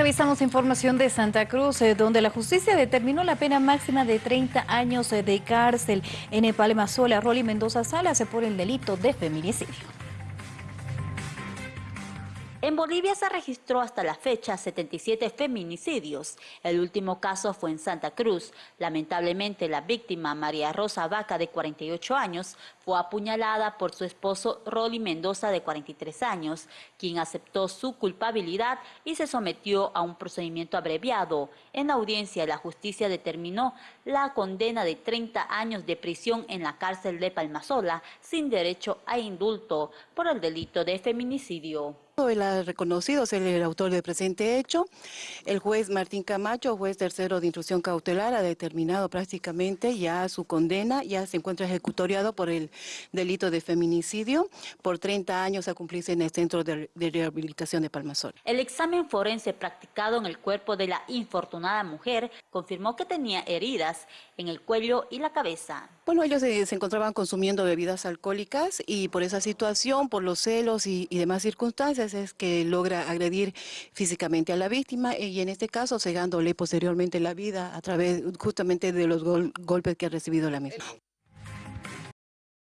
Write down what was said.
Revisamos información de Santa Cruz, eh, donde la justicia determinó la pena máxima de 30 años eh, de cárcel en Palmasola. Rolly Mendoza Salas por el delito de feminicidio. En Bolivia se registró hasta la fecha 77 feminicidios. El último caso fue en Santa Cruz. Lamentablemente, la víctima, María Rosa Vaca, de 48 años, fue apuñalada por su esposo Rolly Mendoza, de 43 años, quien aceptó su culpabilidad y se sometió a un procedimiento abreviado. En audiencia, la justicia determinó la condena de 30 años de prisión en la cárcel de Palmasola, sin derecho a indulto, por el delito de feminicidio. Él ha reconocido ser el autor del presente hecho. El juez Martín Camacho, juez tercero de instrucción cautelar, ha determinado prácticamente ya su condena, ya se encuentra ejecutoriado por el delito de feminicidio por 30 años a cumplirse en el Centro de, Rehabilitación de Palmasol. El examen forense practicado en el cuerpo de la infortunada mujer confirmó que tenía heridas en el cuello y la cabeza. Bueno, ellos se, encontraban consumiendo bebidas alcohólicas y por esa situación, por los celos y demás circunstancias, que logra agredir físicamente a la víctima y en este caso cegándole posteriormente la vida a través justamente de los golpes que ha recibido la misma.